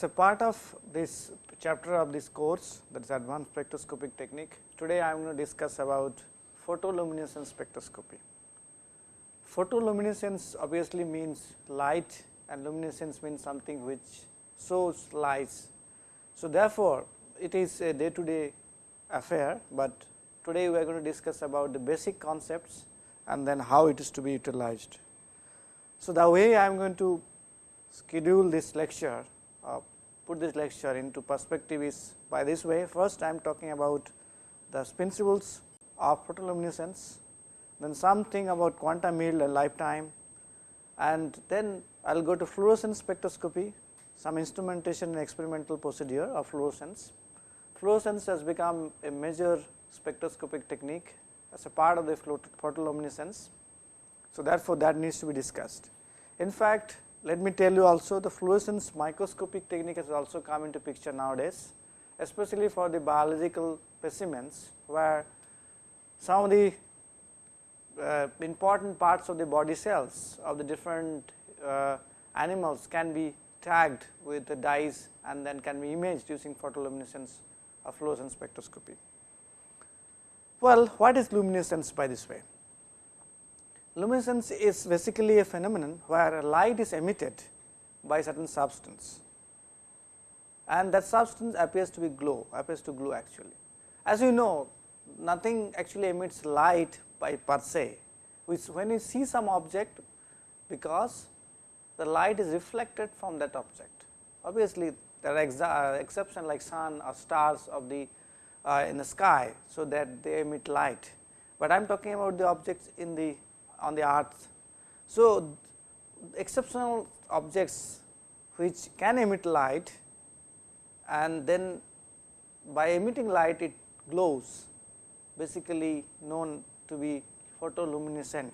As a part of this chapter of this course that is advanced spectroscopic technique, today I am going to discuss about photoluminescence spectroscopy. Photoluminescence obviously means light and luminescence means something which shows lights. So, therefore, it is a day to day affair, but today we are going to discuss about the basic concepts and then how it is to be utilized. So, the way I am going to schedule this lecture Uh, put this lecture into perspective is by this way. First, I am talking about the principles of photoluminescence, then something about quantum yield and lifetime and then I will go to fluorescence spectroscopy, some instrumentation and experimental procedure of fluorescence. Fluorescence has become a major spectroscopic technique as a part of the photoluminescence. So, therefore, that needs to be discussed. In fact, let me tell you also the fluorescence microscopic technique has also come into picture nowadays, especially for the biological specimens, where some of the uh, important parts of the body cells of the different uh, animals can be tagged with the dyes and then can be imaged using photoluminescence or fluorescence spectroscopy. Well, what is luminescence by this way? Luminescence is basically a phenomenon where light is emitted by certain substance and that substance appears to be glow, appears to glow actually. As you know, nothing actually emits light by per se, which when you see some object because the light is reflected from that object. Obviously, there are uh, exceptions like sun or stars of the uh, in the sky, so that they emit light, but I am talking about the objects in the on the earth. So, exceptional objects which can emit light and then by emitting light it glows basically known to be photoluminescent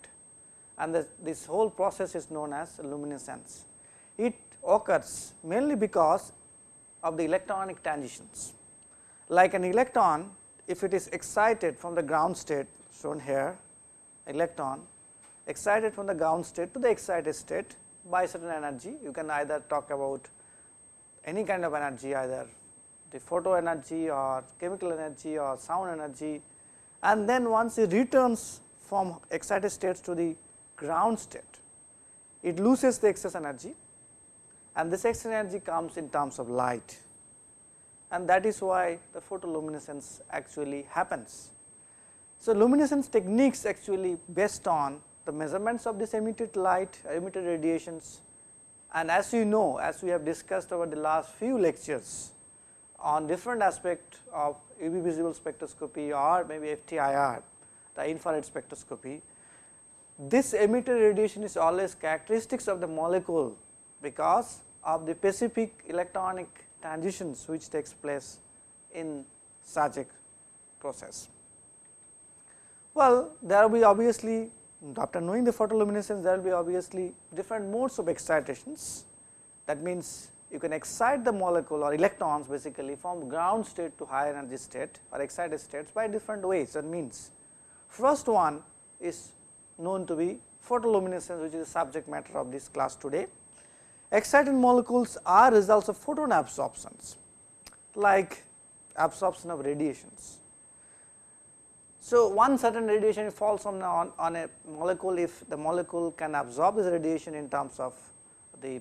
and this whole process is known as luminescence. It occurs mainly because of the electronic transitions. Like an electron if it is excited from the ground state shown here electron excited from the ground state to the excited state by certain energy. You can either talk about any kind of energy either the photo energy or chemical energy or sound energy and then once it returns from excited states to the ground state, it loses the excess energy and this excess energy comes in terms of light and that is why the photoluminescence actually happens. So, luminescence techniques actually based on the measurements of this emitted light, emitted radiations and as you know as we have discussed over the last few lectures on different aspect of UV visible spectroscopy or maybe FTIR, the infrared spectroscopy. This emitted radiation is always characteristics of the molecule because of the specific electronic transitions which takes place in such a process. Well, there will be obviously after knowing the photoluminescence there will be obviously different modes of excitations. That means, you can excite the molecule or electrons basically from ground state to higher energy state or excited states by different ways. That means, first one is known to be photoluminescence which is the subject matter of this class today. Excited molecules are results of photon absorptions like absorption of radiations so, one certain radiation falls on, on, on a molecule if the molecule can absorb this radiation in terms of the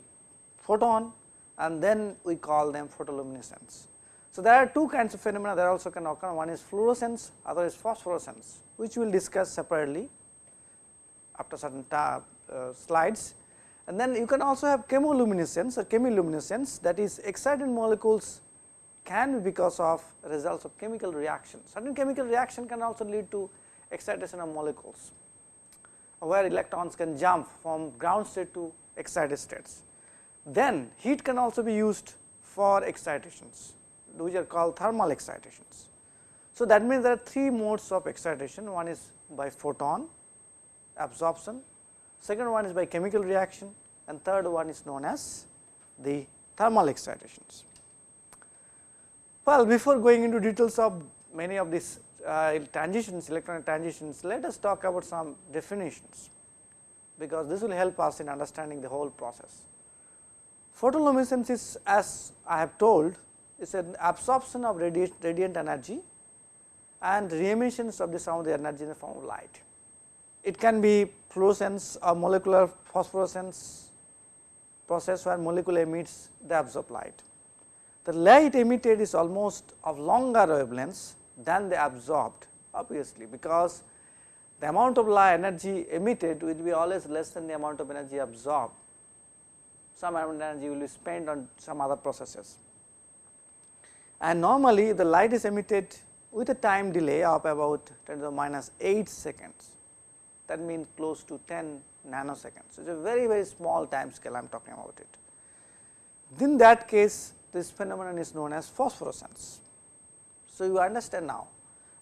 photon and then we call them photoluminescence. So, there are two kinds of phenomena that also can occur one is fluorescence other is phosphorescence which we will discuss separately after certain uh, slides and then you can also have chemoluminescence or chemiluminescence that is excited molecules can be because of results of chemical reaction. Certain chemical reaction can also lead to excitation of molecules, where electrons can jump from ground state to excited states. Then heat can also be used for excitations, which are called thermal excitations. So, that means there are three modes of excitation, one is by photon absorption, second one is by chemical reaction and third one is known as the thermal excitations. Well, before going into details of many of these uh, transitions, electronic transitions, let us talk about some definitions, because this will help us in understanding the whole process. Photoluminescence is as I have told is an absorption of radiant, radiant energy and re-emissions of the some of the energy in the form of light. It can be fluorescence or molecular phosphorescence process where molecule emits the absorbed light. The light emitted is almost of longer wavelengths than the absorbed obviously, because the amount of light energy emitted will be always less than the amount of energy absorbed. Some amount of energy will be spent on some other processes. And normally the light is emitted with a time delay of about 10 to the minus 8 seconds that means close to 10 nanoseconds. It is a very very small time scale I am talking about it. In that case this phenomenon is known as phosphorescence. So, you understand now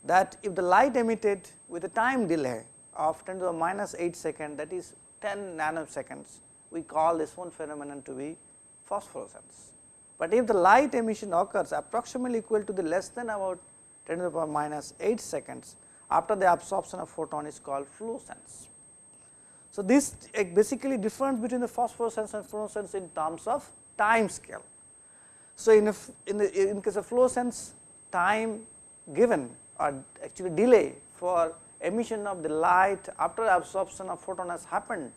that if the light emitted with a time delay of 10 to the minus 8 second that is 10 nanoseconds, we call this one phenomenon to be phosphorescence. But if the light emission occurs approximately equal to the less than about 10 to the power minus 8 seconds after the absorption of photon is called fluorescence. So, this eh, basically difference between the phosphorescence and fluorescence in terms of time scale. So, in, in the in case of fluorescence time given or actually delay for emission of the light after absorption of photon has happened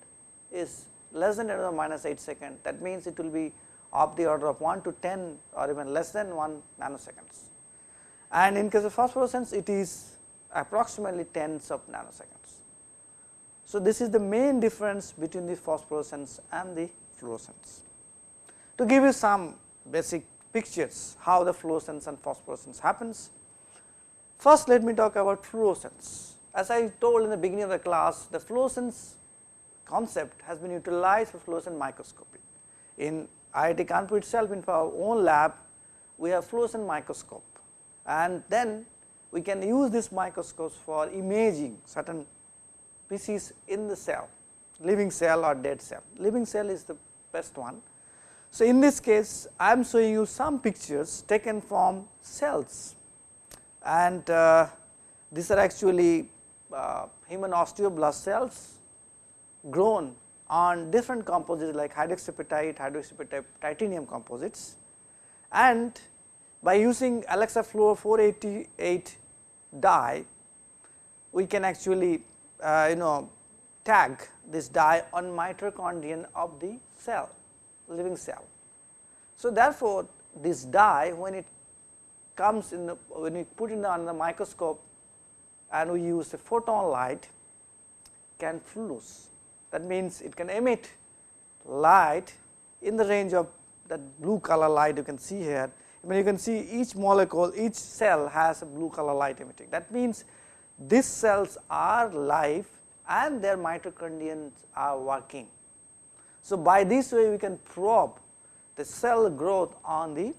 is less than 10 to the minus 8 second that means it will be of the order of 1 to 10 or even less than 1 nanoseconds. And in case of phosphorescence it is approximately tens of nanoseconds. So, this is the main difference between the phosphorescence and the fluorescence. To give you some basic pictures how the fluorescence and phosphorescence happens, First let me talk about fluorescence. As I told in the beginning of the class, the fluorescence concept has been utilized for fluorescent microscopy. In IIT Kanpur itself in our own lab, we have fluorescent microscope and then we can use these microscopes for imaging certain species in the cell, living cell or dead cell. Living cell is the best one. So, in this case I am showing you some pictures taken from cells. And uh, these are actually uh, human osteoblast cells grown on different composites like hydroxyapatite, titanium composites. And by using Alexa Fluor 488 dye we can actually uh, you know tag this dye on mitochondrion of the cell living cell. So, therefore, this dye when it comes in the when we put it on the microscope and we use a photon light can fluoresce. That means, it can emit light in the range of that blue color light you can see here. I mean you can see each molecule, each cell has a blue color light emitting. That means, these cells are live and their mitochondria are working. So, by this way we can probe the cell growth on the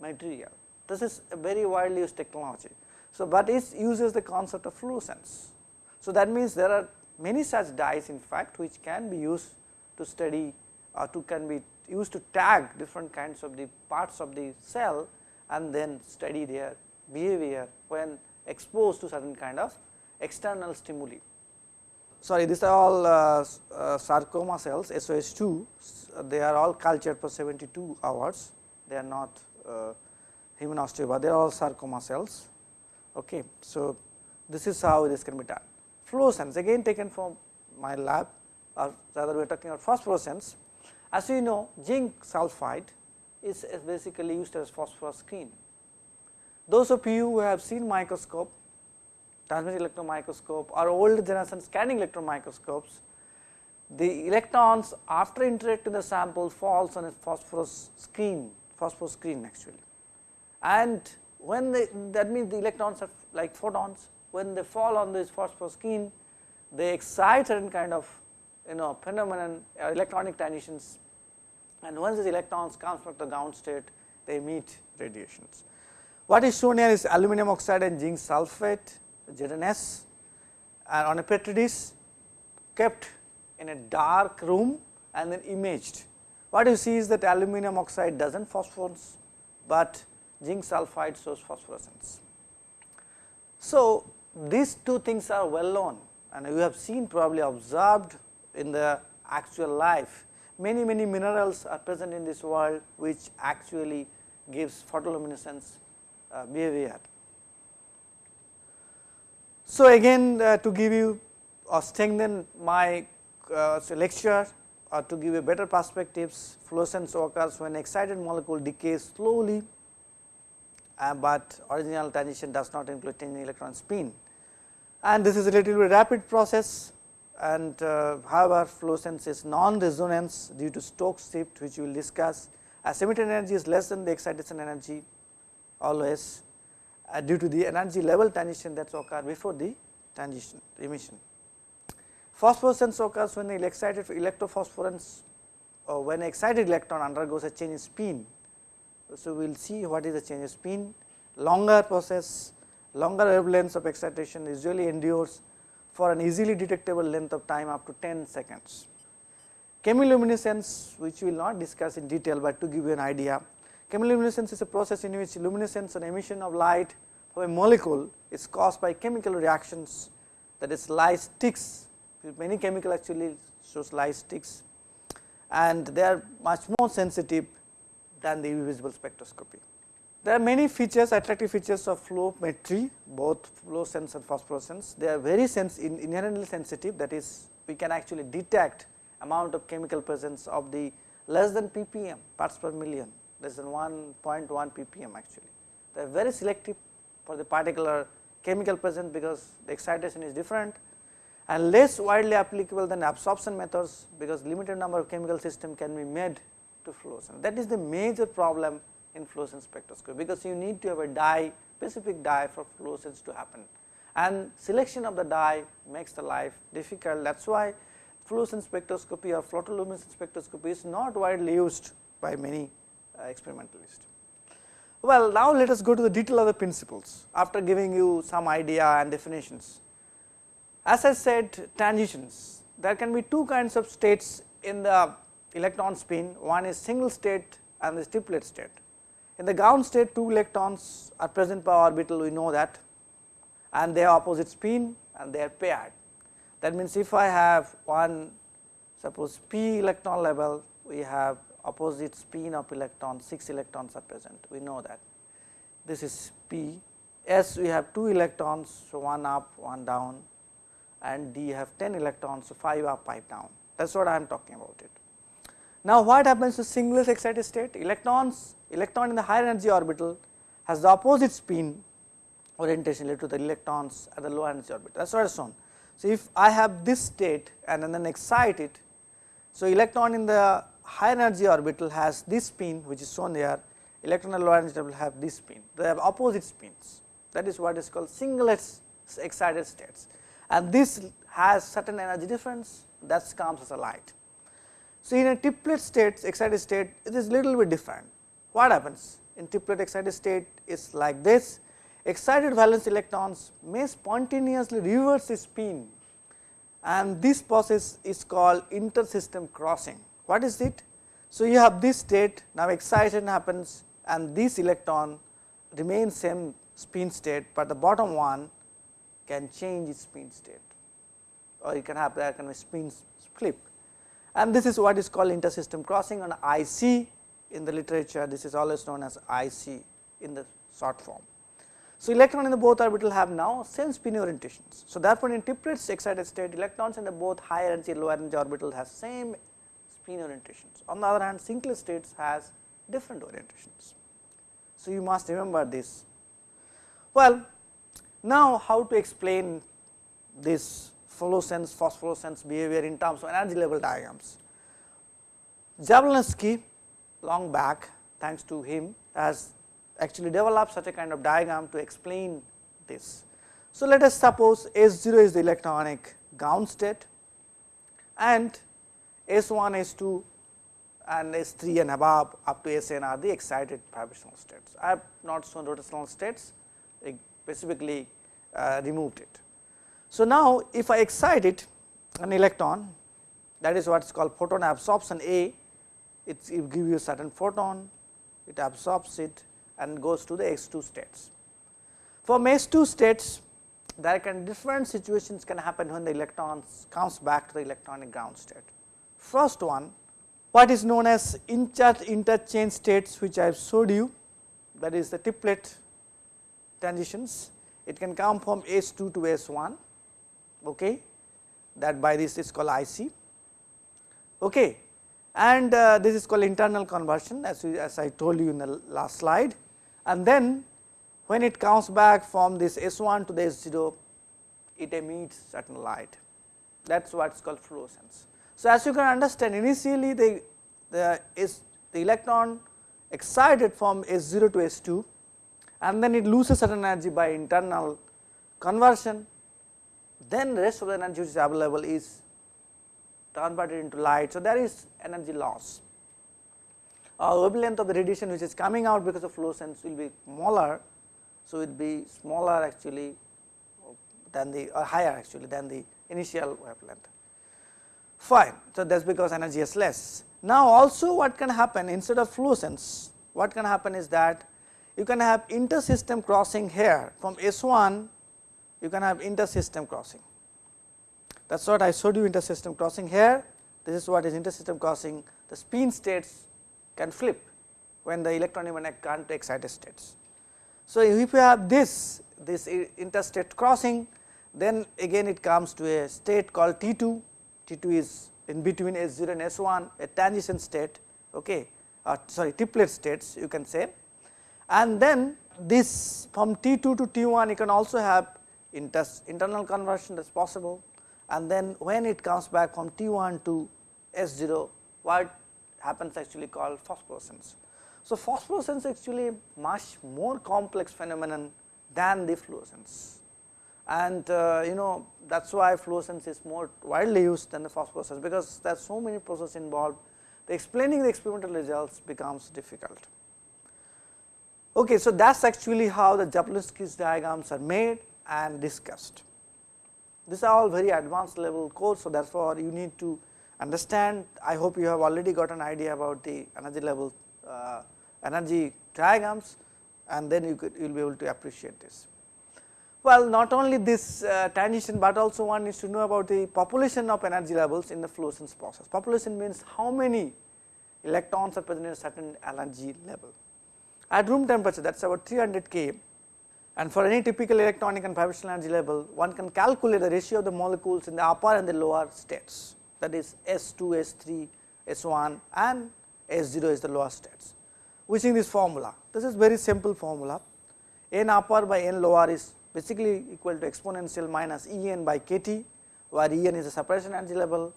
material. This is a very widely used technology. So, but it uses the concept of fluorescence. So, that means there are many such dyes in fact which can be used to study or to can be used to tag different kinds of the parts of the cell and then study their behavior when exposed to certain kind of external stimuli. Sorry, these are all uh, uh, sarcoma cells SOS2, they are all cultured for 72 hours, they are not uh, human osteoblasts, they are all sarcoma cells. Okay. So, this is how this can be done. Fluorescence again taken from my lab or rather we are talking about phosphorescence. As you know zinc sulphide is basically used as phosphorus screen. Those of you who have seen microscope, transmission electron microscope or old generation scanning electron microscopes, the electrons after interacting the sample falls on a phosphorus screen, phosphorus screen actually. And when they that means the electrons are like photons when they fall on this phosphorus screen they excite certain kind of you know phenomenon uh, electronic transitions. And once these electrons come from the ground state they emit radiations. What is shown here is aluminum oxide and zinc sulphate ZNS and on a petri dish kept in a dark room and then imaged. What you see is that aluminum oxide does not phosphorus, but zinc sulphide shows phosphorescence. So, these two things are well known and you have seen probably observed in the actual life many many minerals are present in this world which actually gives photoluminescence uh, behavior. So, again uh, to give you or strengthen my uh, lecture or to give you better perspectives fluorescence occurs when excited molecule decays slowly, uh, but original transition does not include changing electron spin. And this is a relatively rapid process and uh, however fluorescence is non-resonance due to Stokes shift which we will discuss. As emitted energy is less than the excitation energy always uh, due to the energy level transition that occur before the transition emission. Phosphorescence occurs when the excited electrophosphorence or when excited electron undergoes a change in spin. So, we will see what is the change in spin, longer process, longer wavelengths of excitation usually endures for an easily detectable length of time up to 10 seconds. Chemiluminescence which we will not discuss in detail, but to give you an idea. Chemiluminescence is a process in which luminescence and emission of light from a molecule is caused by chemical reactions that is light sticks, many chemical actually shows light sticks and they are much more sensitive than the visible spectroscopy. There are many features attractive features of fluorometry both fluorescence and phosphorescence. They are very sens inherently sensitive that is we can actually detect amount of chemical presence of the less than ppm parts per million less than 1.1 ppm actually. They are very selective for the particular chemical present because the excitation is different and less widely applicable than absorption methods because limited number of chemical system can be made to fluorescence. That is the major problem in fluorescence spectroscopy, because you need to have a dye specific dye for fluorescence to happen and selection of the dye makes the life difficult. That is why fluorescence spectroscopy or photoluminescence spectroscopy is not widely used by many uh, experimentalists. Well, now let us go to the detail of the principles after giving you some idea and definitions. As I said transitions, there can be two kinds of states in the electron spin, one is single state and the triplet state. In the ground state 2 electrons are present per orbital we know that and they have opposite spin and they are paired. That means, if I have one suppose p electron level we have opposite spin of electron 6 electrons are present we know that. This is p S we have 2 electrons so 1 up 1 down and D have 10 electrons so 5 up 5 down that is what I am talking about it. Now, what happens to singlet excited state? Electrons, electron in the higher energy orbital has the opposite spin orientation to the electrons at the low energy orbital. That is what is shown. So, if I have this state and then excite it, so electron in the higher energy orbital has this spin which is shown here, electron low energy orbital have this spin. They have opposite spins. That is what is called singlet excited states, and this has certain energy difference that comes as a light. So, in a triplet state excited state it is little bit different. What happens in triplet excited state is like this excited valence electrons may spontaneously reverse the spin and this process is called intersystem crossing. What is it? So, you have this state now excitation happens and this electron remains same spin state, but the bottom one can change its spin state or you can have that kind of spin flip and this is what is called intersystem crossing on IC in the literature this is always known as IC in the short form. So, electron in the both orbital have now same spin orientations. So, therefore, in triplets excited state electrons in the both higher energy and lower energy orbital has same spin orientations. On the other hand singlet states has different orientations. So, you must remember this. Well, now how to explain this fluorescence phosphorescence behavior in terms of energy level diagrams. Jablonski long back thanks to him has actually developed such a kind of diagram to explain this. So, let us suppose S0 is the electronic ground state and S1, S2 and S3 and above up to Sn are the excited vibrational states. I have not shown rotational states, I specifically uh, removed it. So, now if I excite it an electron that is what is called photon absorption A, it will give you a certain photon, it absorbs it and goes to the S2 states. From S2 states there can different situations can happen when the electrons comes back to the electronic ground state. First one what is known as interchange states which I have showed you that is the triplet transitions. It can come from S2 to S1 okay, that by this is called IC okay. and uh, this is called internal conversion as, we, as I told you in the last slide and then when it comes back from this S1 to the S0 it emits certain light that is what is called fluorescence. So, as you can understand initially the, the, is the electron excited from S0 to S2 and then it loses certain energy by internal conversion then the rest of the energy which is available is converted into light. So, there is energy loss. Uh, wavelength of the radiation which is coming out because of fluorescence will be smaller. So, it will be smaller actually than the higher actually than the initial wavelength fine. So, that is because energy is less. Now, also what can happen instead of fluorescence what can happen is that you can have inter-system crossing here from S1 you can have inter-system crossing that is what I showed you inter-system crossing here this is what is inter-system crossing the spin states can flip when the electron even current excited states. So, if you have this this interstate crossing then again it comes to a state called T2, T2 is in between S0 and S1 a transition state okay, or sorry triplet states you can say. And then this from T2 to T1 you can also have inter internal conversion that is possible. And then when it comes back from T1 to S0 what happens actually called phosphorescence. So, phosphorescence actually much more complex phenomenon than the fluorescence and uh, you know that is why fluorescence is more widely used than the phosphorescence because there are so many processes involved the explaining the experimental results becomes difficult. Okay, so that is actually how the Jablonski's diagrams are made and discussed. These are all very advanced level course, so therefore, you need to understand I hope you have already got an idea about the energy level uh, energy diagrams and then you could you will be able to appreciate this. Well, not only this uh, transition, but also one needs to know about the population of energy levels in the fluorescence process. Population means how many electrons are present in a certain energy level. At room temperature that is about 300 K and for any typical electronic and vibrational energy level one can calculate the ratio of the molecules in the upper and the lower states that is S2, S3, S1 and S0 is the lower states using this formula. This is very simple formula n upper by n lower is basically equal to exponential minus E n by k t where E n is the separation energy level,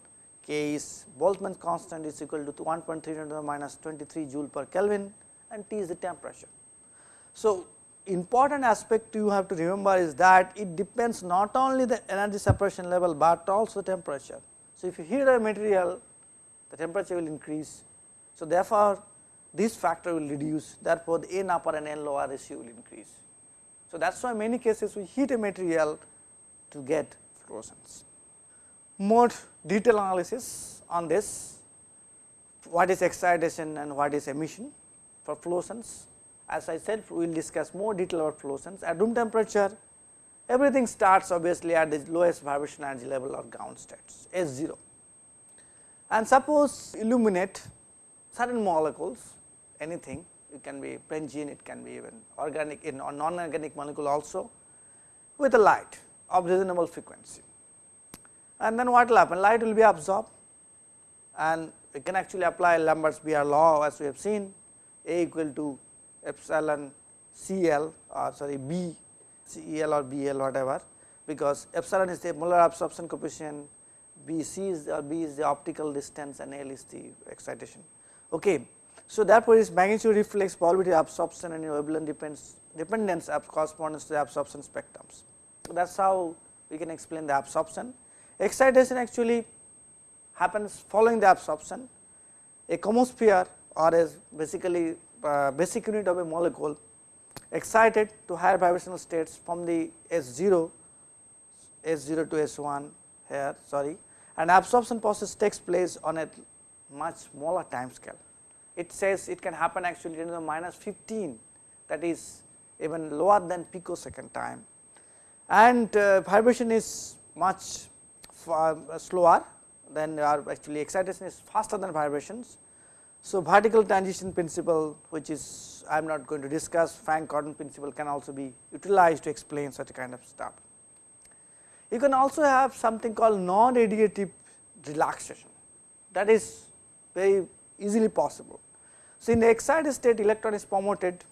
k is Boltzmann constant is equal to 1.3 minus 23 joule per Kelvin and T is the temperature. So, important aspect you have to remember is that it depends not only the energy separation level, but also the temperature. So, if you heat a material the temperature will increase. So, therefore, this factor will reduce therefore, the n upper and n lower ratio will increase. So, that is why many cases we heat a material to get fluorescence. More detailed analysis on this, what is excitation and what is emission for fluorescence. As I said, we will discuss more detail about fluorescence. At room temperature, everything starts obviously at the lowest vibration energy level or ground states S0. And suppose illuminate certain molecules, anything it can be benzene, it can be even organic in or non-organic molecule also with a light of reasonable frequency. And then what will happen? Light will be absorbed and we can actually apply Lambert's Beer law as we have seen A equal to epsilon CL or uh, sorry B or BL whatever because epsilon is the molar absorption coefficient, B C is or B is the optical distance and L is the excitation. Okay. So, therefore, its magnitude reflects probability absorption and wavelength depends dependence corresponds to the absorption spectrums. So, that is how we can explain the absorption. Excitation actually happens following the absorption. A chemosphere or is basically uh, basic unit of a molecule excited to higher vibrational states from the S0, S0 to S1 here sorry and absorption process takes place on a much smaller time scale it says it can happen actually in the minus 15 that is even lower than picosecond time and uh, vibration is much far, uh, slower than actually excitation is faster than vibrations So, vertical transition principle which is I am not going to discuss Franck-Condon principle can also be utilized to explain such a kind of stuff. You can also have something called non-radiative relaxation that is very easily possible. So, in the excited state electron is promoted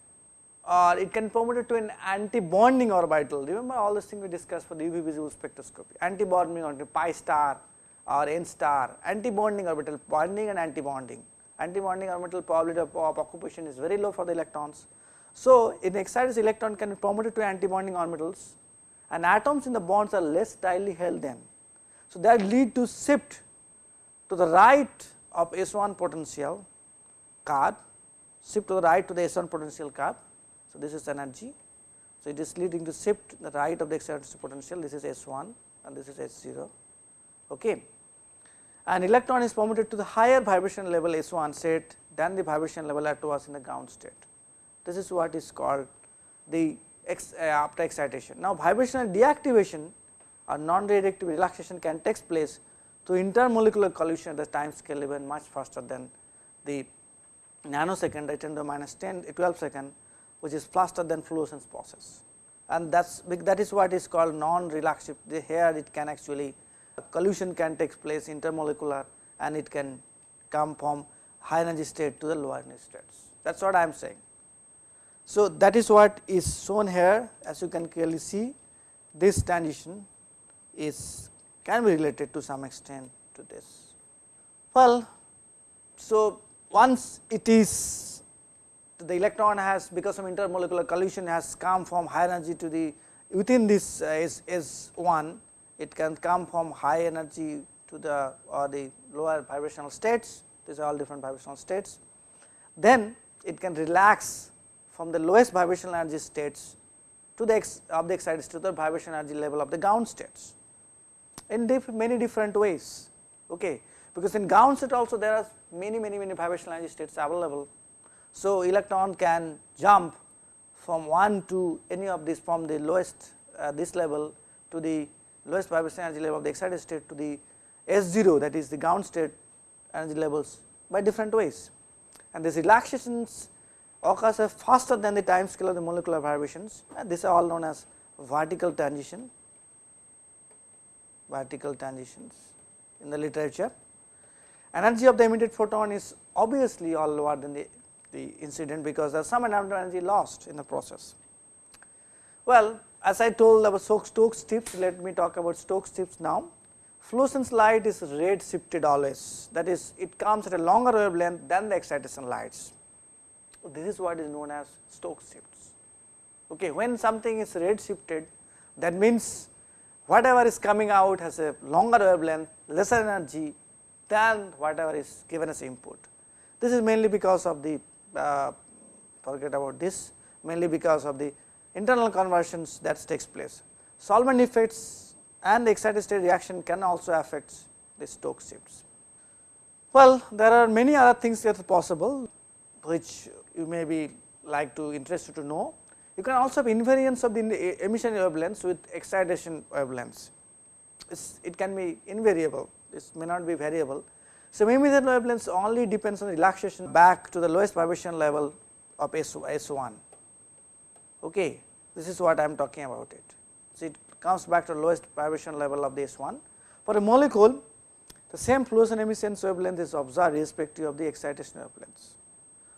or it can promoted to an anti-bonding orbital. Remember all these things we discussed for the UV visible spectroscopy, anti-bonding orbital pi star or n star, anti-bonding orbital, bonding and anti-bonding. Anti-bonding orbital probability of, of, occupation is very low for the electrons. So, in excited electron can be promoted to anti-bonding orbitals and atoms in the bonds are less tightly held then. So, that lead to shift to the right of S1 potential card, shift to the right to the S1 potential curve. So, this is energy. So, it is leading to shift the right of the excited potential, this is S1 and this is S0. Okay. And electron is permitted to the higher vibration level S1 state than the vibration level at was in the ground state. This is what is called the ex, uh, after excitation. Now, vibrational deactivation or non-reactive relaxation can take place through intermolecular collision at the time scale even much faster than the nanosecond at 10 to minus 10 12 second which is faster than fluorescence process and that's that is what is called non relaxive here it can actually collision can take place intermolecular and it can come from high energy state to the low energy states that is what I am saying. So, that is what is shown here as you can clearly see this transition is can be related to some extent to this. Well, so once it is the electron has because of intermolecular collision has come from high energy to the within this uh, S, S1 it can come from high energy to the or the lower vibrational states. These are all different vibrational states. Then it can relax from the lowest vibrational energy states to the ex, of the excited to the vibrational energy level of the ground states in diff many different ways. Okay because in ground state also there are many many many vibrational energy states available. So electron can jump from one to any of these from the lowest uh, this level to the lowest vibration energy level of the excited state to the S0 that is the ground state energy levels by different ways. And these relaxations occurs faster than the time scale of the molecular vibrations. And these are all known as vertical transition vertical transitions in the literature. Energy of the emitted photon is obviously all lower than the, the incident because there is some amount of energy lost in the process. Well, as I told about Stokes tips, let me talk about Stokes tips now. Fluorescence light is red shifted always that is it comes at a longer wavelength than the excitation lights. This is what is known as Stokes shifts. Okay, when something is red shifted that means whatever is coming out has a longer wavelength, lesser energy than whatever is given as input. This is mainly because of the uh, forget about this mainly because of the internal conversions that takes place. Solvent effects and excited state reaction can also affect the Stokes shifts. Well, there are many other things that are possible which you may be like to interested to know. You can also have invariance of the emission wavelengths with excitation wavelengths. It's, it can be invariable, this may not be variable. So, emission wavelengths only depends on the relaxation back to the lowest vibration level of S, S1 okay this is what I am talking about it. So, it comes back to the lowest vibration level of this one. For a molecule the same fluorescent emission wavelength is observed irrespective of the excitation wavelengths.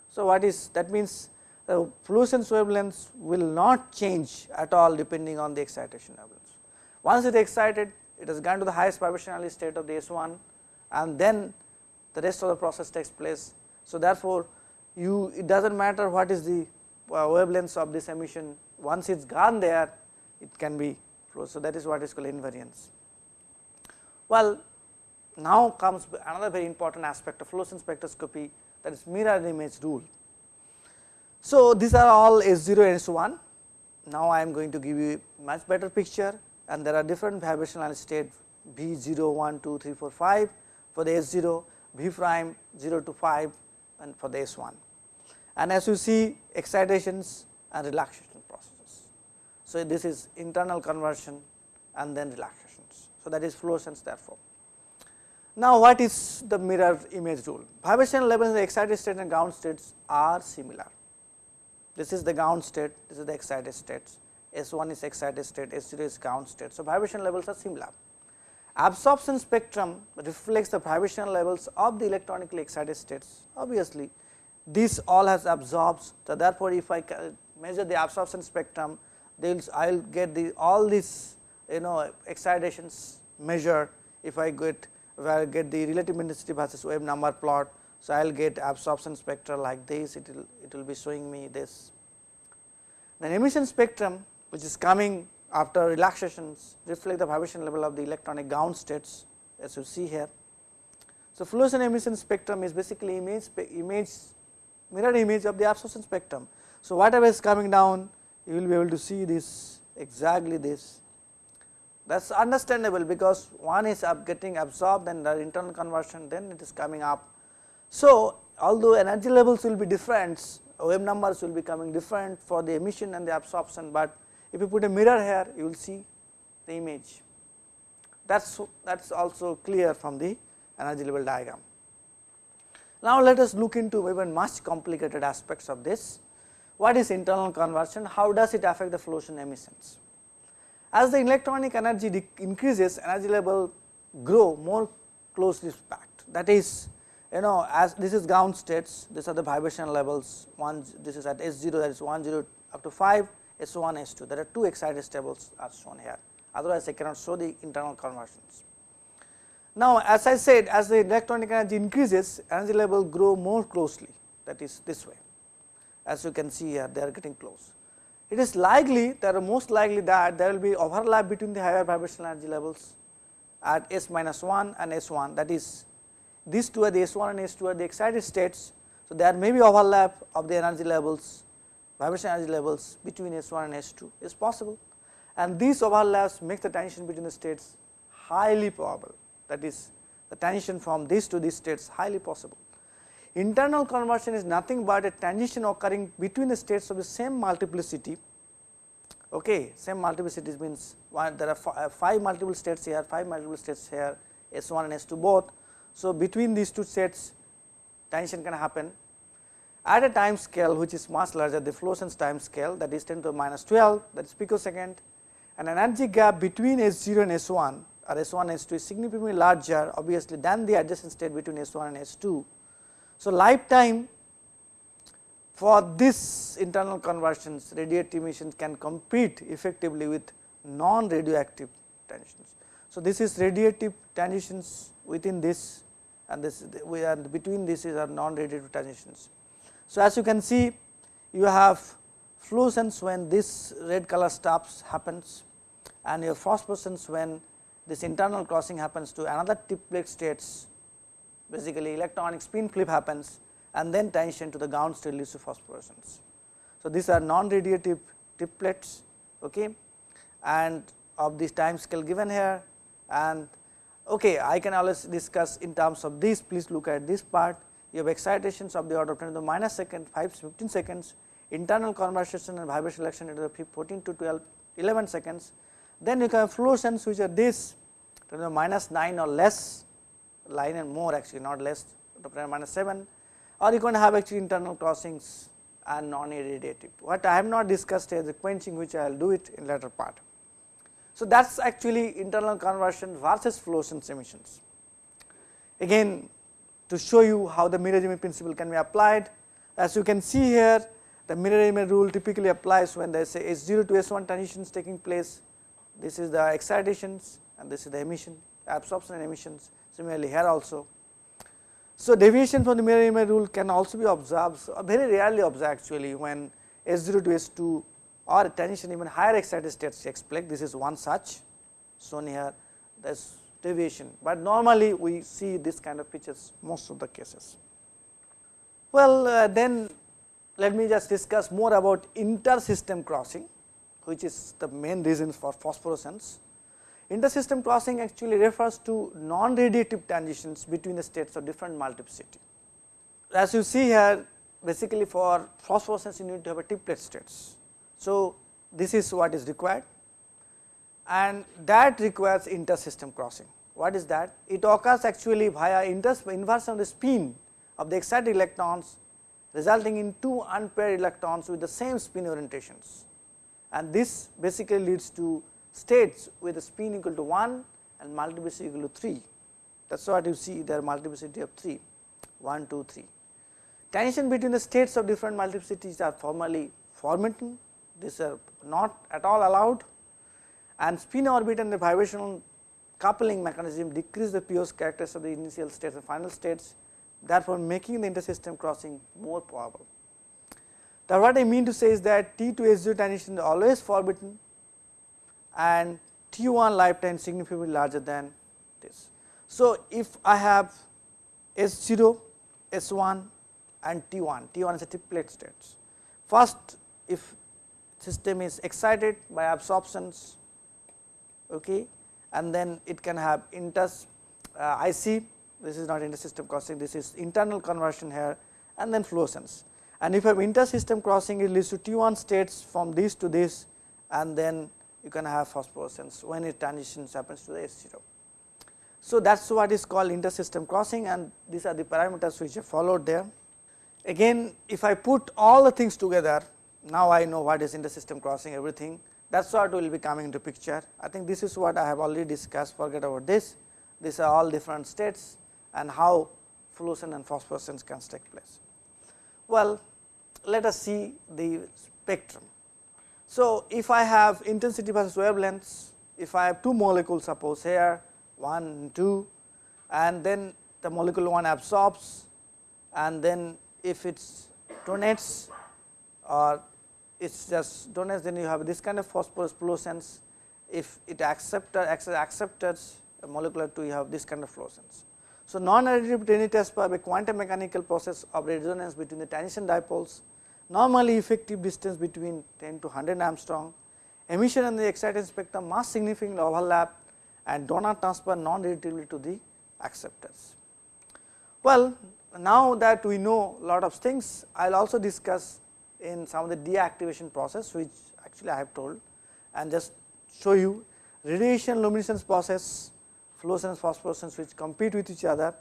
So, what is that means the fluorescence wavelengths will not change at all depending on the excitation wavelengths. Once it is excited it has gone to the highest vibrational state of the S1 and then the rest of the process takes place. So, therefore, you it does not matter what is the uh, wavelengths of this emission once it is gone there it can be flow. So, that is what is called invariance. Well, now comes another very important aspect of fluorescence spectroscopy that is mirror image rule. So, these are all S0 and S1. Now, I am going to give you much better picture and there are different vibrational state V 0, 1, 2, 3, 4, 5 for the S0, V prime 0 to 5 and for the S1 and as you see excitations and relaxation processes. So, this is internal conversion and then relaxations. So, that is fluorescence therefore. Now, what is the mirror image rule? Vibration levels in the excited state and ground states are similar. This is the ground state, this is the excited states, S 1 is excited state, S 0 is ground state. So, vibration levels are similar. Absorption spectrum reflects the vibration levels of the electronically excited states. Obviously, this all has absorbed. So, therefore, if I measure the absorption spectrum, I will get the all these you know excitations measure if I get where I get the relative intensity versus wave number plot. So, I will get absorption spectra like this, it will it will be showing me this. Then emission spectrum which is coming after relaxations reflect the vibration level of the electronic ground states as you see here. So, fluorescent emission spectrum is basically image image mirror image of the absorption spectrum. So, whatever is coming down you will be able to see this exactly this that is understandable because one is getting absorbed and the internal conversion then it is coming up. So, although energy levels will be different wave numbers will be coming different for the emission and the absorption, but if you put a mirror here you will see the image that is that is also clear from the energy level diagram. Now, let us look into even much complicated aspects of this. What is internal conversion? How does it affect the fluorescent emissions? As the electronic energy increases, energy level grow more closely packed. That is, you know, as this is ground states, these are the vibration levels. One, this is at S 0, that is 1 0 up to 5, S 1, S 2. There are two excited stables are shown here. Otherwise, I cannot show the internal conversions. Now, as I said, as the electronic energy increases, energy level grow more closely. That is this way. As you can see here, they are getting close it is likely that most likely that there will be overlap between the higher vibrational energy levels at S minus 1 and S 1 that is these two are the S 1 and S 2 are the excited states. So, there may be overlap of the energy levels vibration energy levels between S 1 and S 2 is possible and these overlaps make the tension between the states highly probable that is the tension from these to these states highly possible. Internal conversion is nothing but a transition occurring between the states of the same multiplicity. Okay, same multiplicity means one, there are uh, five multiple states here, five multiple states here, S 1 and S 2 both. So, between these two states transition can happen at a time scale which is much larger the fluorescence time scale that is 10 to the minus 12 that is picosecond and energy gap between S 0 and S 1 or S 1 and S 2 is significantly larger obviously than the adjacent state between S 1 and S 2 so, lifetime for this internal conversions radiative emissions can compete effectively with non radioactive transitions. So, this is radiative transitions within this and this we are between this is our non radiative transitions. So, as you can see you have fluorescence when this red color stops happens and your phosphorescence when this internal crossing happens to another triplet states. Basically electronic spin flip happens and then tension to the ground state leads to phosphorescence. So, these are non radiative triplets okay, and of this time scale given here. And okay, I can always discuss in terms of this. Please look at this part you have excitations of the order of 10 to the minus second 5 to 15 seconds internal conversion and vibration reaction into the 14 to 12 11 seconds then you can have fluorescence which are this 10 to the minus 9 or less line and more actually not less to minus 7 or you can have actually internal crossings and non irradiative. What I have not discussed is the quenching which I will do it in later part. So, that is actually internal conversion versus fluorescence emissions. Again to show you how the mirror image principle can be applied as you can see here the mirror image rule typically applies when there is a S 0 to S 1 transitions taking place. This is the excitations and this is the emission absorption and emissions similarly here also. So, deviation from the mirror image rule can also be observed so very rarely observed actually when S 0 to S 2 or a transition even higher excited states takes place this is one such shown here there is deviation, but normally we see this kind of pictures most of the cases. Well uh, then let me just discuss more about inter-system crossing which is the main reason for phosphorescence. Intersystem crossing actually refers to non-radiative transitions between the states of different multiplicity. As you see here basically for phosphorescence you need to have a triplet states. So, this is what is required and that requires intersystem crossing. What is that? It occurs actually via inversion of the spin of the excited electrons resulting in two unpaired electrons with the same spin orientations and this basically leads to states with a spin equal to 1 and multiplicity equal to 3. That is what you see there multiplicity of 3, 1, 2, 3. Tension between the states of different multiplicities are formally forbidden, these are not at all allowed and spin orbit and the vibrational coupling mechanism decrease the pure characters of the initial states and final states, therefore, making the intersystem crossing more probable. Now, what I mean to say is that T to S0 transition is always forbidden and T1 lifetime significantly larger than this. So, if I have S0, S1 and T1, T1 is a triplet states. First, if system is excited by absorptions okay, and then it can have inter uh, IC, this is not intersystem crossing, this is internal conversion here and then fluorescence. And if you have inter-system crossing, it leads to T1 states from this to this and then you can have phosphorescence when it transitions happens to the S0. So, that is what is called inter-system crossing and these are the parameters which are followed there. Again if I put all the things together, now I know what is inter-system crossing everything that is what will be coming into picture. I think this is what I have already discussed forget about this, these are all different states and how fluorescence and phosphorescence can take place. Well, let us see the spectrum. So, if I have intensity versus wavelengths, if I have two molecules suppose here 1 and 2 and then the molecule 1 absorbs and then if it donates or it is just donates then you have this kind of phosphorus fluorescence if it accepted accepted molecular 2 you have this kind of fluorescence. So, non-additive test by a quantum mechanical process of resonance between the transition dipoles, normally effective distance between 10 to 100 Angstrom, emission and the excited spectrum must significantly overlap and do not transfer non-additively to the acceptors. Well, now that we know lot of things, I will also discuss in some of the deactivation process which actually I have told and just show you radiation luminescence process fluorescence phosphorescence which compete with each other.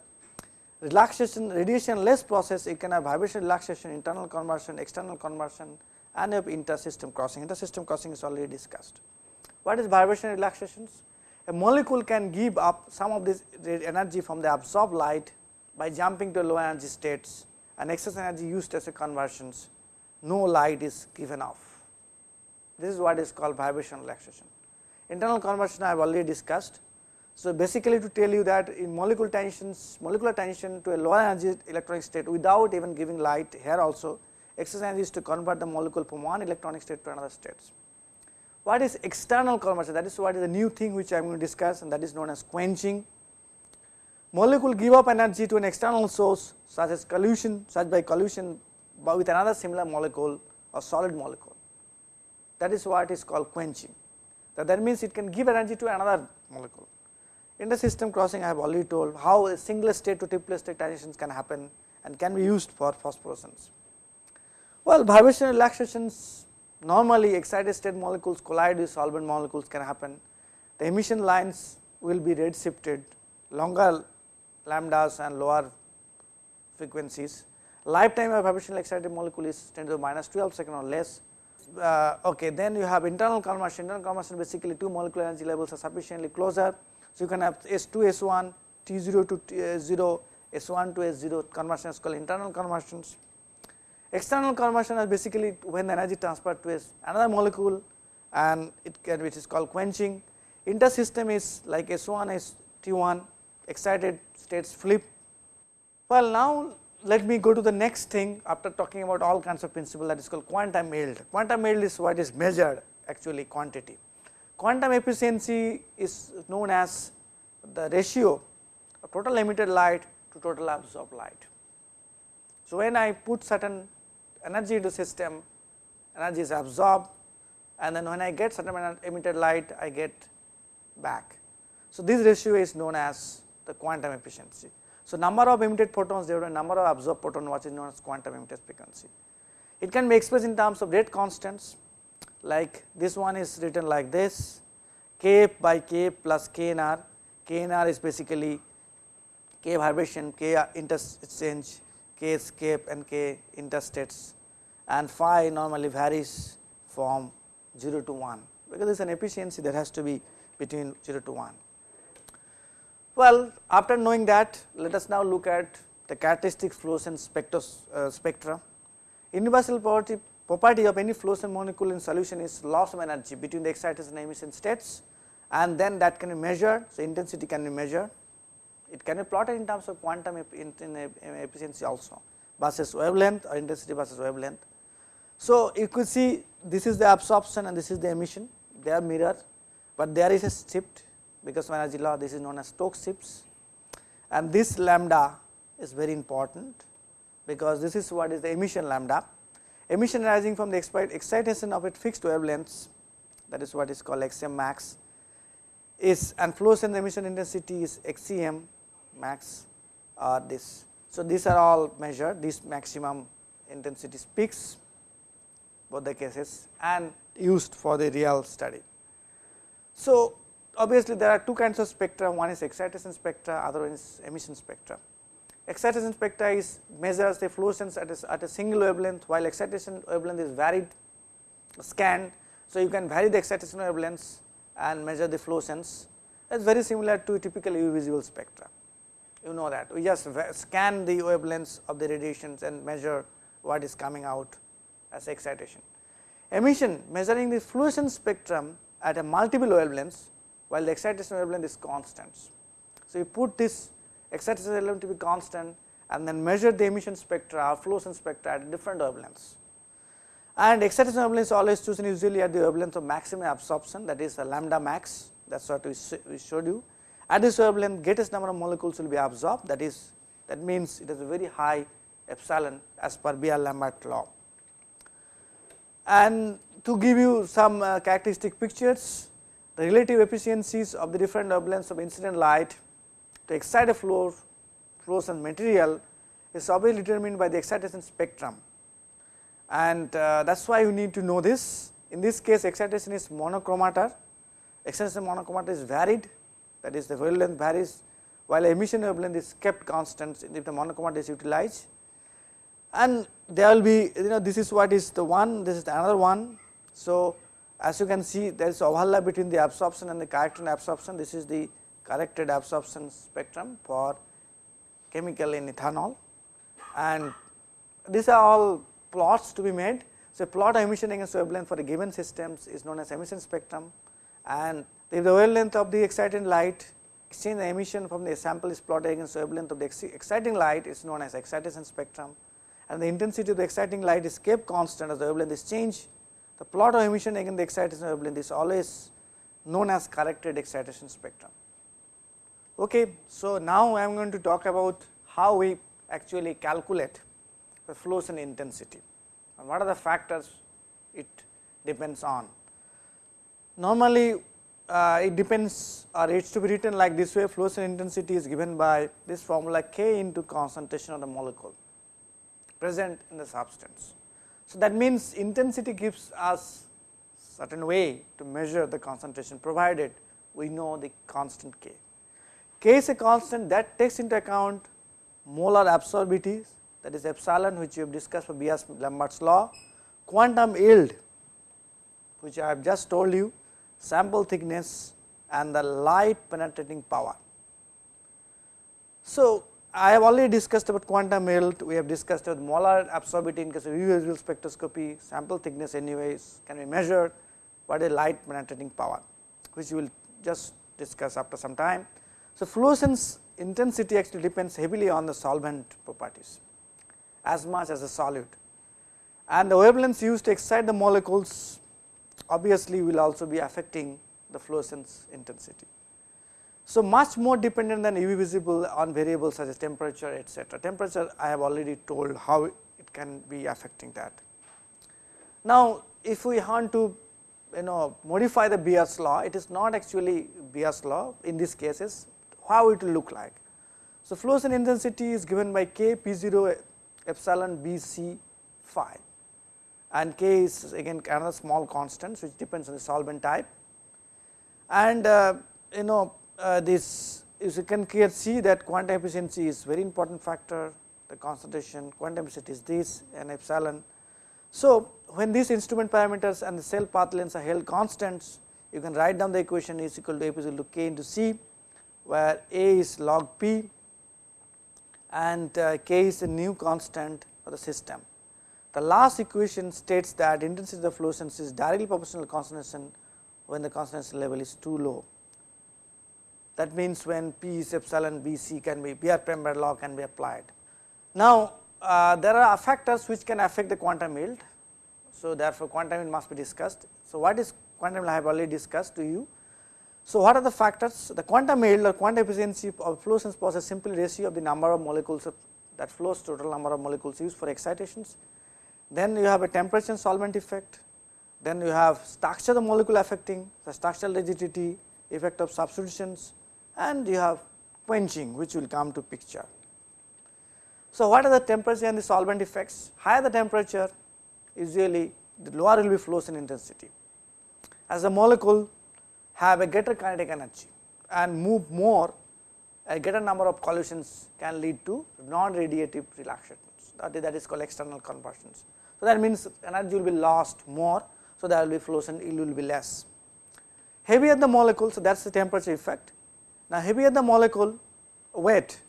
Relaxation radiation less process you can have vibration relaxation internal conversion external conversion and you have inter-system crossing inter-system crossing is already discussed. What is vibration relaxations? A molecule can give up some of this energy from the absorbed light by jumping to low energy states and excess energy used as a conversions no light is given off. This is what is called vibration relaxation. Internal conversion I have already discussed so, basically to tell you that in molecular transitions, molecular transition to a lower energy electronic state without even giving light here also energy is to convert the molecule from one electronic state to another states. What is external conversion that is what is the new thing which I am going to discuss and that is known as quenching. Molecule give up energy to an external source such as collision such by collision with another similar molecule or solid molecule that is what is called quenching that, that means it can give energy to another molecule. In the system crossing I have already told how a single state to triplet state transitions can happen and can be used for phosphorescence. Well, vibration relaxations normally excited state molecules collide with solvent molecules can happen. The emission lines will be red shifted longer lambdas and lower frequencies. Lifetime of vibration excited molecule is 10 to the minus 12 second or less. Uh, okay, then you have internal conversion. Internal conversion basically two molecular energy levels are sufficiently closer so, you can have S2 S1 T0 to T0 S1 to S0 conversion is called internal conversions. External conversion is basically when the energy transferred to another molecule and it can which is called quenching. Intersystem is like S1 S T1 excited states flip. Well, now let me go to the next thing after talking about all kinds of principle that is called quantum yield. Quantum yield is what is measured actually quantity. Quantum efficiency is known as the ratio of total emitted light to total absorbed light. So, when I put certain energy into system, energy is absorbed and then when I get certain emitted light, I get back. So, this ratio is known as the quantum efficiency. So, number of emitted photons divided by number of absorbed photon is known as quantum emitted frequency. It can be expressed in terms of rate constants like this one is written like this k by k plus k n r KNR is basically K vibration, K interchange, K escape and K interstates and phi normally varies from 0 to 1 because there is an efficiency that has to be between 0 to 1. Well, after knowing that let us now look at the characteristic fluorescence spectros, uh, spectra. Universal property, property of any fluorescent molecule in solution is loss of energy between the excitation and emission states and then that can be measured. So, intensity can be measured, it can be plotted in terms of quantum efficiency also versus wavelength or intensity versus wavelength. So, you could see this is the absorption and this is the emission they are mirror, but there is a shift because energy law this is known as Stokes shifts and this lambda is very important because this is what is the emission lambda. Emission arising from the excitation of a fixed wavelengths that is what is called XM max is and fluorescence emission intensity is XCM max or this. So, these are all measured this maximum intensity peaks both the cases and used for the real study. So, obviously there are two kinds of spectra one is excitation spectra other one is emission spectra. Excitation spectra is measures the fluorescence at a, at a single wavelength while excitation wavelength is varied scanned. So, you can vary the excitation wavelengths and measure the fluorescence it is very similar to a typical UV visible spectra you know that we just scan the wavelengths of the radiations and measure what is coming out as excitation. Emission measuring the fluorescence spectrum at a multiple wavelengths while the excitation wavelength is constant. So, you put this excitation wavelength to be constant and then measure the emission spectra or fluorescence spectra at different wavelengths. And excitation wavelength is always chosen usually at the wavelength of maximum absorption that is lambda max that is what we showed you. At this wavelength greatest number of molecules will be absorbed that is that means it has a very high epsilon as per Beer-Lambert law. And to give you some uh, characteristic pictures the relative efficiencies of the different wavelengths of incident light to excite a floor fluorescent material is obviously determined by the excitation spectrum and uh, that is why you need to know this. In this case excitation is monochromator, excitation monochromator is varied that is the wavelength varies while emission wavelength is kept constant if the monochromator is utilized and there will be you know this is what is the one this is the another one. So, as you can see there is overlap between the absorption and the corrected absorption this is the corrected absorption spectrum for chemical in ethanol and these are all plots to be made. So, plot emission against wavelength for a given systems is known as emission spectrum and if the wavelength of the exciting light exchange the emission from the sample is plotted against wavelength of the exciting light is known as excitation spectrum and the intensity of the exciting light is kept constant as the wavelength is changed. The plot of emission against the excitation wavelength is always known as corrected excitation spectrum. Okay, so now I am going to talk about how we actually calculate the fluorescent intensity and what are the factors it depends on. Normally uh, it depends or it is to be written like this way fluorescent intensity is given by this formula k into concentration of the molecule present in the substance. So, that means intensity gives us certain way to measure the concentration provided we know the constant k. k is a constant that takes into account molar absorbities that is epsilon which we have discussed for Beer-Lambert's law, quantum yield which I have just told you, sample thickness and the light penetrating power. So, I have already discussed about quantum yield, we have discussed about molar absorbability in case of UV spectroscopy, sample thickness anyways can be measured, what is light penetrating power, which we will just discuss after some time. So, fluorescence intensity actually depends heavily on the solvent properties as much as the solute and the wavelengths used to excite the molecules obviously will also be affecting the fluorescence intensity. So, much more dependent than UV visible on variables such as temperature etc. Temperature I have already told how it can be affecting that. Now, if we want to you know modify the Beer's law, it is not actually Beer's law in these cases, how it will look like. So, fluorescent intensity is given by k p 0 epsilon b c phi and k is again another small constant which depends on the solvent type and uh, you know uh, this you can see that quantum efficiency is very important factor the concentration quantum efficiency is this and epsilon. So, when these instrument parameters and the cell path lengths are held constants you can write down the equation is equal to A is equal to k into C where A is log p and uh, k is the new constant for the system. The last equation states that intensity of the fluorescence is directly proportional to concentration when the concentration level is too low. That means, when P is epsilon B C can be B r prime law can be applied. Now, uh, there are factors which can affect the quantum yield. So, therefore, quantum yield must be discussed. So, what is quantum yield I have already discussed to you. So, what are the factors the quantum yield or quantum efficiency of flow fluorescence process simply ratio of the number of molecules of that flows total number of molecules used for excitations. Then you have a temperature and solvent effect, then you have structure of the molecule affecting the structural rigidity, effect of substitutions and you have quenching which will come to picture. So, what are the temperature and the solvent effects? Higher the temperature usually the lower will be fluorescent intensity. As the molecule have a greater kinetic energy and move more a greater number of collisions can lead to non-radiative relaxations that is, that is called external conversions. So, that means energy will be lost more. So, there will be fluorescent yield will be less. Heavier the molecule, so that is the temperature effect. Now, heavier the molecule weight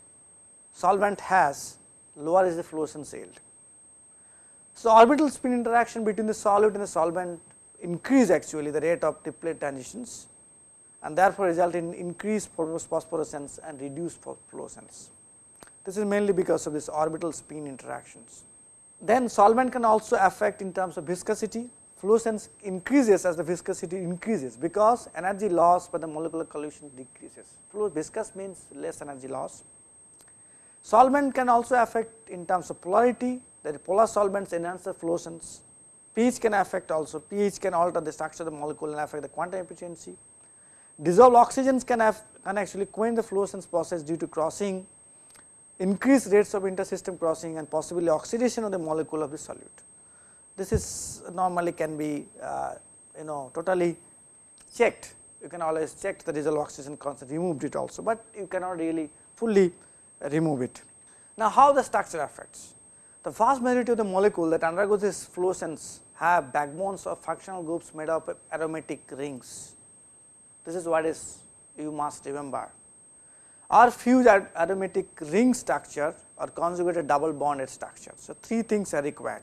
solvent has lower is the fluorescence yield. So, orbital spin interaction between the solute and the solvent increase actually the rate of triplet transitions and therefore, result in increased phosphorescence and reduced fluorescence. This is mainly because of this orbital spin interactions. Then solvent can also affect in terms of viscosity, fluorescence increases as the viscosity increases because energy loss by the molecular collision decreases. Fluid viscous means less energy loss. Solvent can also affect in terms of polarity that polar solvents enhance the fluorescence. pH can affect also pH can alter the structure of the molecule and affect the quantum efficiency. Dissolved oxygens can have can actually quench the fluorescence process due to crossing, increased rates of intersystem crossing and possibly oxidation of the molecule of the solute. This is normally can be uh, you know totally checked. You can always check the dissolved oxygen constant, removed it also, but you cannot really fully remove it. Now, how the structure affects? The vast majority of the molecule that undergoes this fluorescence have backbones of functional groups made up of aromatic rings this is what is you must remember. Or fused aromatic ring structure or conjugated double bonded structure. So, three things are required.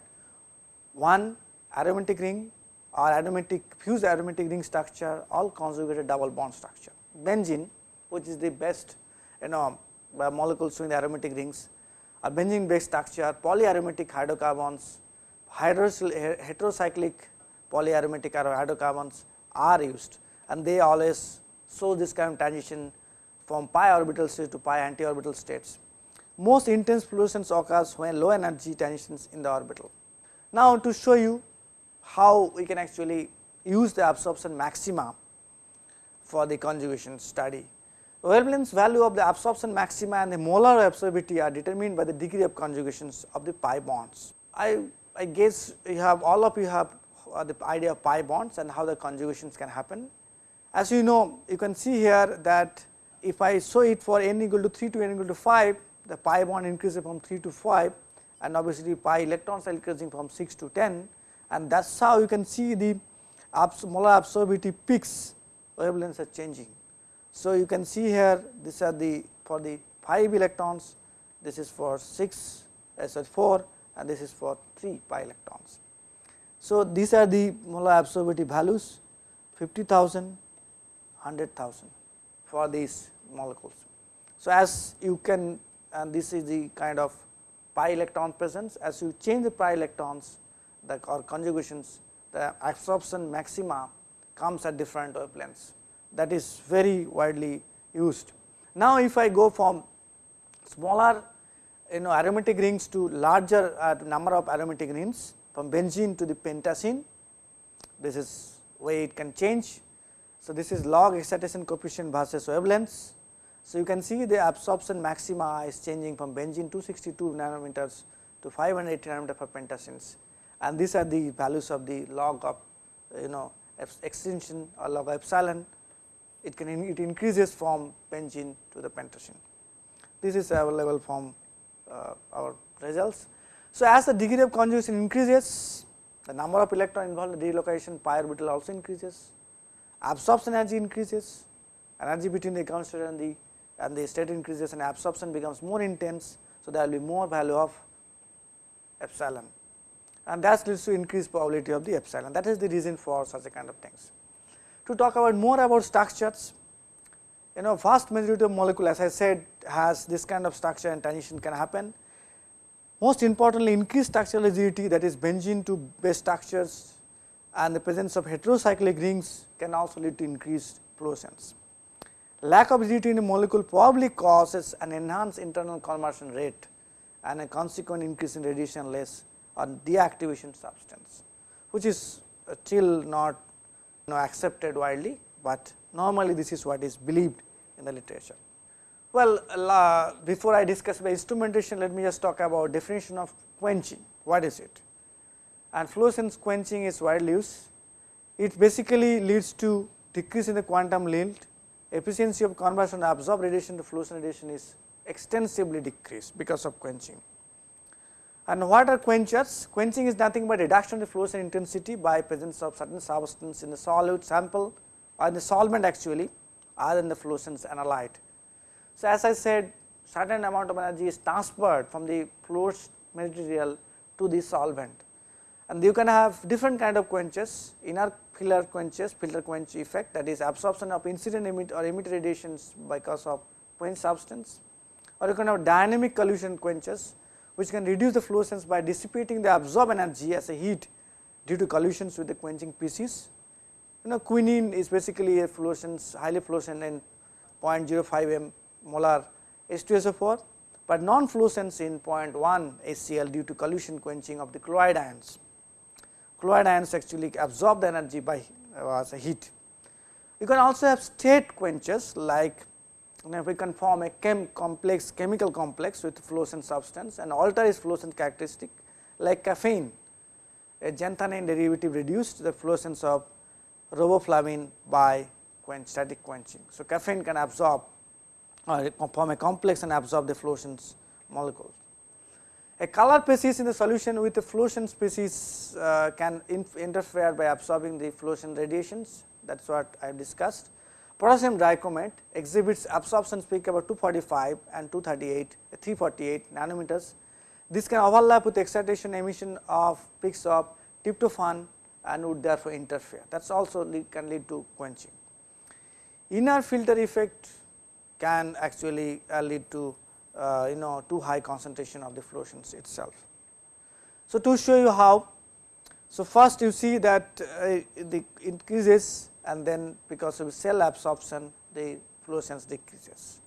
One aromatic ring or aromatic fused aromatic ring structure all conjugated double bond structure. Benzene which is the best you know uh, molecules in the aromatic rings or benzene based structure polyaromatic hydrocarbons heterocyclic polyaromatic hydrocarbons are used and they always show this kind of transition from pi orbital state to pi anti-orbital states. Most intense fluorescence occurs when low energy transitions in the orbital. Now, to show you how we can actually use the absorption maxima for the conjugation study. Wavelength value of the absorption maxima and the molar absorbability are determined by the degree of conjugations of the pi bonds. I, I guess you have all of you have uh, the idea of pi bonds and how the conjugations can happen. As you know you can see here that if I show it for n equal to 3 to n equal to 5 the pi bond increases from 3 to 5 and obviously pi electrons are increasing from 6 to 10 and that is how you can see the molar absorbability peaks wavelengths are changing. So, you can see here these are the for the 5 electrons this is for 6 as uh, 4 and this is for 3 pi electrons. So, these are the molar absorbability values 50,000 100,000 for these molecules. So, as you can and this is the kind of pi electron presence as you change the pi electrons the or conjugations the absorption maxima comes at different wavelengths that is very widely used. Now, if I go from smaller you know aromatic rings to larger uh, number of aromatic rings from benzene to the pentacene this is way it can change so, this is log excitation coefficient versus wavelengths. So, you can see the absorption maxima is changing from benzene 262 nanometers to 580 nanometer for pentacenes and these are the values of the log of you know extinction or log epsilon it can it increases from benzene to the pentacene. This is available from uh, our results. So, as the degree of conjugation increases, the number of electron involved in relocation pi orbital also increases, absorption energy increases, energy between the state and the and the state increases and absorption becomes more intense. So, there will be more value of epsilon and that leads to increased probability of the epsilon that is the reason for such a kind of things. To talk about more about structures, you know vast majority of molecule as I said has this kind of structure and transition can happen. Most importantly increased structural rigidity that is benzene to base structures and the presence of heterocyclic rings can also lead to increased fluorescence. Lack of rigidity in a molecule probably causes an enhanced internal conversion rate and a consequent increase in radiation less or deactivation substance, which is still not you know, accepted widely, but normally this is what is believed in the literature. Well, uh, before I discuss the instrumentation, let me just talk about definition of quenching. What is it? And fluorescence quenching is widely used. It basically leads to decrease in the quantum yield, efficiency of conversion of absorbed radiation to fluorescent radiation is extensively decreased because of quenching. And what are quenchers? Quenching is nothing but reduction of the fluorescent intensity by presence of certain substance in the solute sample or in the solvent actually other than the fluorescence analyte. So, as I said certain amount of energy is transferred from the fluorescent material to the solvent and you can have different kind of quenches inner filter quenches filter quench effect that is absorption of incident emit or emit radiations by because of quench substance or you can have dynamic collision quenches which can reduce the fluorescence by dissipating the absorbed energy as a heat due to collisions with the quenching species. You know quinine is basically a fluorescence highly fluorescent in 0.05 m molar H2SO4, but non fluorescence in 0.1 HCl due to collision quenching of the chloride ions. Chloride ions actually absorb the energy by uh, heat. You can also have state quenches like now, we can form a chem complex chemical complex with fluorescent substance and alter its fluorescent characteristic like caffeine a xanthine derivative reduced the fluorescence of riboflavin by quench, static quenching. So, caffeine can absorb or form a complex and absorb the fluorescence molecules. A color species in the solution with a fluorescent species uh, can interfere by absorbing the fluorescent radiations that is what I have discussed. Potassium dichromate exhibits absorption peak about 245 and 238, 348 nanometers. This can overlap with excitation emission of peaks of tryptophan and would therefore interfere. That is also lead, can lead to quenching. Inner filter effect can actually uh, lead to uh, you know too high concentration of the fluorescence itself. So, to show you how, so first you see that uh, the increases and then because of cell absorption the fluorescence decreases.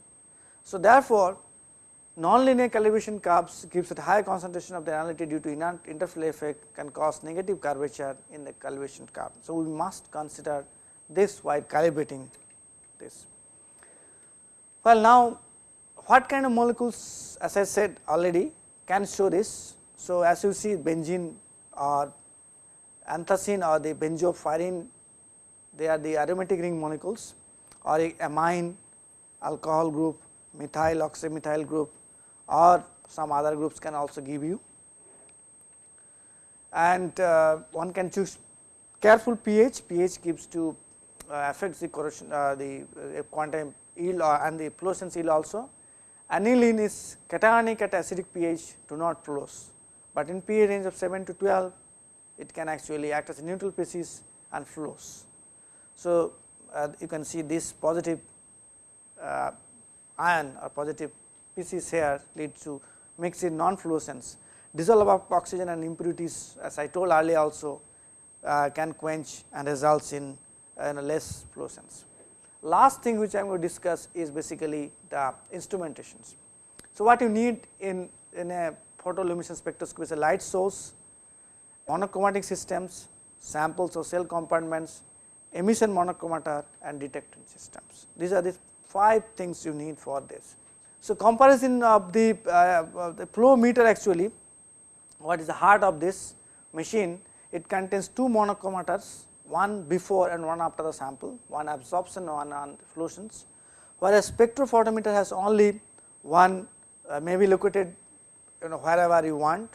So, therefore, nonlinear calibration curves gives a higher concentration of the analyte due to interflow effect can cause negative curvature in the calibration curve. So, we must consider this while calibrating this. Well, now what kind of molecules as I said already can show this. So, as you see benzene or anthracene or the benzopyrene they are the aromatic ring molecules or amine alcohol group, methyl oxymethyl group or some other groups can also give you. And uh, one can choose careful pH, pH gives to uh, affects the corrosion uh, the uh, quantum yield and the fluorescence yield also. Aniline is cationic at acidic pH do not fluoresce, but in pH range of 7 to 12 it can actually act as a neutral species and fluoresce. So, uh, you can see this positive uh, ion or positive species here leads to mix in non fluorescence. Dissolve of oxygen and impurities as I told earlier also uh, can quench and results in uh, less fluorescence. Last thing which I am going to discuss is basically the instrumentations. So, what you need in, in a photoluminescence spectroscopy is a light source, monochromatic systems, samples or cell compartments, emission monochromator and detecting systems. These are the five things you need for this. So, comparison of the, uh, the fluorometer actually what is the heart of this machine it contains two monochromators one before and one after the sample, one absorption one on fluorescence, whereas spectrophotometer has only one uh, may be located you know wherever you want.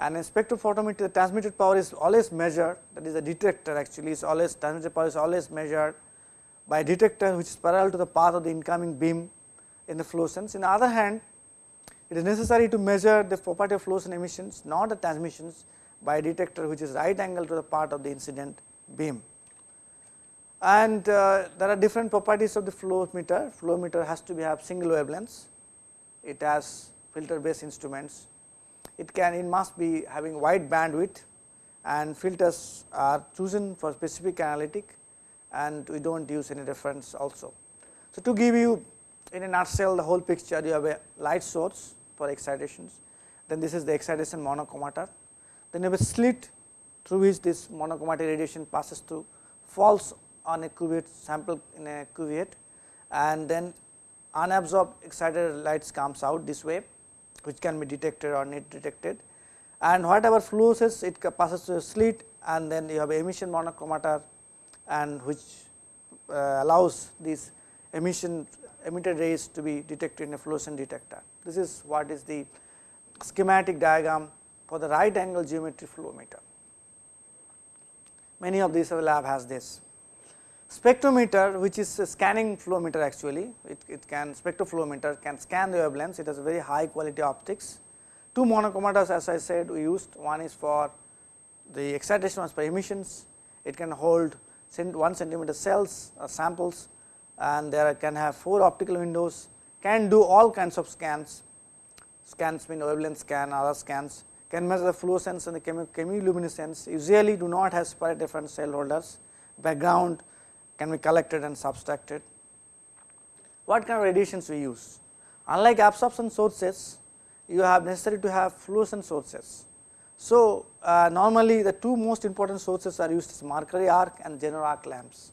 And in spectrophotometer the transmitted power is always measured. That is the detector actually is always transmitted power is always measured by a detector which is parallel to the path of the incoming beam in the fluorescence. In the other hand it is necessary to measure the property of fluorescent emissions not the transmissions by a detector which is right angle to the part of the incident beam. And uh, there are different properties of the fluorometer, flow meter has to be have single wavelengths, it has filter based instruments, it can it must be having wide bandwidth and filters are chosen for specific analytic and we do not use any reference also. So, to give you in a nutshell the whole picture you have a light source for excitations, then this is the excitation monochromator, then you have a slit through which this monochromatic radiation passes through falls on a cuvette sample in a cuvette and then unabsorbed excited lights comes out this way which can be detected or not detected and whatever fluoresces it passes through a slit and then you have emission monochromator and which uh, allows these emission emitted rays to be detected in a fluorescent detector. This is what is the schematic diagram for the right angle geometry fluorometer. Many of these lab has this. Spectrometer which is a scanning fluorometer actually, it, it can spectrofluorometer can scan the wavelengths, it has very high quality optics. Two monochromators as I said we used, one is for the excitation was for emissions, it can hold 1 centimeter cells or samples and there can have 4 optical windows, can do all kinds of scans, scans mean wavelength scan, other scans, can measure the fluorescence and the chemiluminescence, usually do not have separate different cell holders, background can be collected and subtracted. What kind of radiations we use? Unlike absorption sources, you have necessary to have fluorescent sources. So, uh, normally the two most important sources are used as mercury arc and xenon arc lamps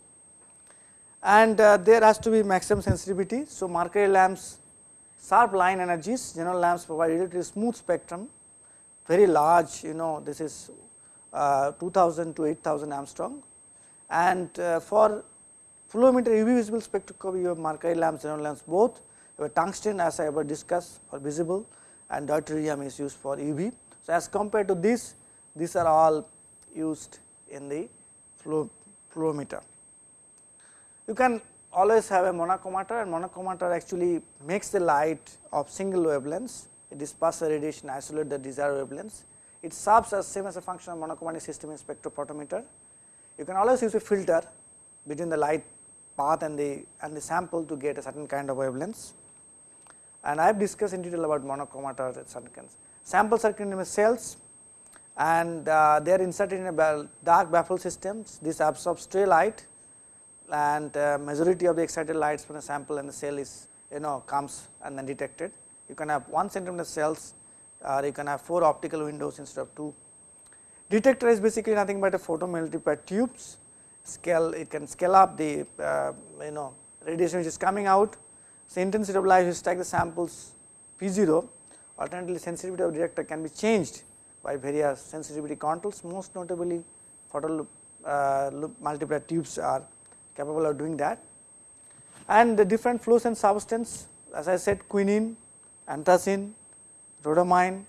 and uh, there has to be maximum sensitivity. So, mercury lamps sharp line energies, general lamps provide relatively smooth spectrum, very large you know this is uh, 2000 to 8000 Angstrom and uh, for flow UV visible spectroscopy you have mercury lamps, general lamps both, you have tungsten as I ever discussed for visible and deuterium is used for UV. So, as compared to this, these are all used in the flow, fluorometer. You can always have a monochromator and monochromator actually makes the light of single wavelengths, it disperses radiation isolate the desired wavelengths. It serves as same as a function of monochromatic system in spectrophotometer. You can always use a filter between the light path and the and the sample to get a certain kind of wavelengths. And I have discussed in detail about monochromator are in cells and uh, they are inserted in a dark baffle systems. This absorbs stray light and uh, majority of the excited lights from the sample and the cell is you know comes and then detected. You can have 1 centimeter cells or you can have 4 optical windows instead of 2. Detector is basically nothing but a photomultiplier tubes scale it can scale up the uh, you know radiation which is coming out. So, intensity of light you strike the samples P 0 alternatively sensitivity of detector can be changed by various sensitivity controls most notably photo uh, multiplier tubes are capable of doing that. And the different fluorescent substance as I said quinine, anthracene, rhodamine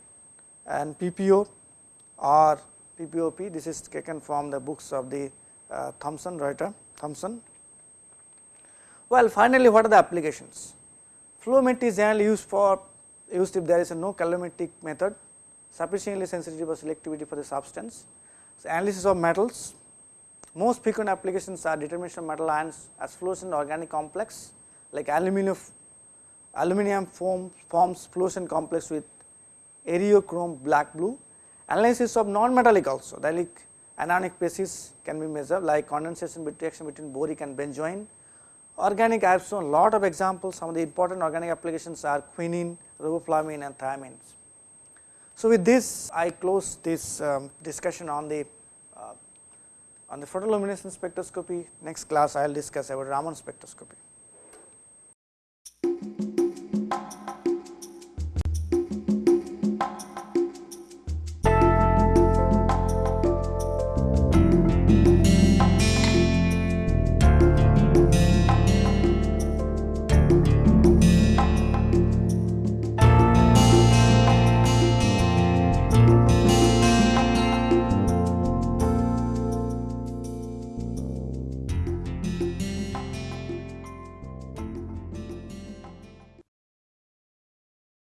and PPO or POPOP this is taken from the books of the uh, Thomson writer Thomson. Well finally what are the applications? Flowmet is generally used for used if there is a no colorimetric method sufficiently sensitive or selectivity for the substance. So, analysis of metals most frequent applications are determination of metal ions as fluorescent organic complex like aluminum, aluminum form, forms fluorescent complex with Eriochrome black blue. Analysis of non-metallic also like anionic phases can be measured like condensation reaction between boric and benzoin. Organic I have shown lot of examples some of the important organic applications are quinine, riboflavin and thiamines. So, with this I close this um, discussion on the on the photoluminescence spectroscopy, next class I will discuss about Raman spectroscopy.